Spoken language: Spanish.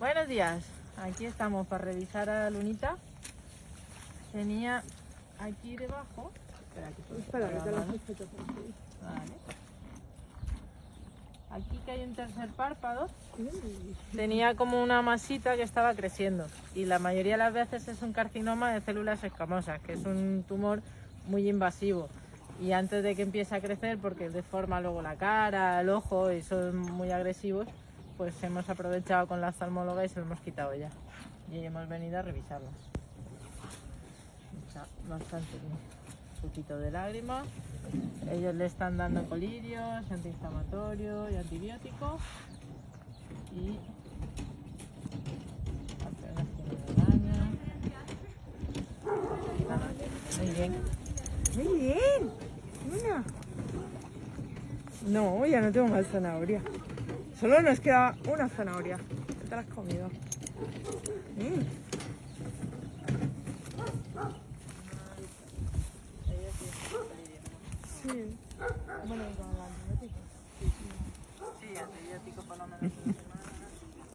Buenos días, aquí estamos para revisar a lunita. Tenía aquí debajo. Espera, que Espera, te la mano. Vale. Aquí que hay un tercer párpado, tenía como una masita que estaba creciendo y la mayoría de las veces es un carcinoma de células escamosas, que es un tumor muy invasivo. Y antes de que empiece a crecer, porque deforma luego la cara, el ojo y son muy agresivos, pues hemos aprovechado con la oftalmóloga y se lo hemos quitado ya. Y hemos venido a revisarlo. Está bastante bien. Un poquito de lágrimas. Ellos le están dando colirios, antiinflamatorio y antibiótico. Y. Muy bien. Muy bien. Una. No, ya no tengo más zanahoria. Solo nos queda una zanahoria. ¿Qué te la has comido? Mm. Sí. Bueno, con el antibiótico. Sí, antibiótico por lo menos.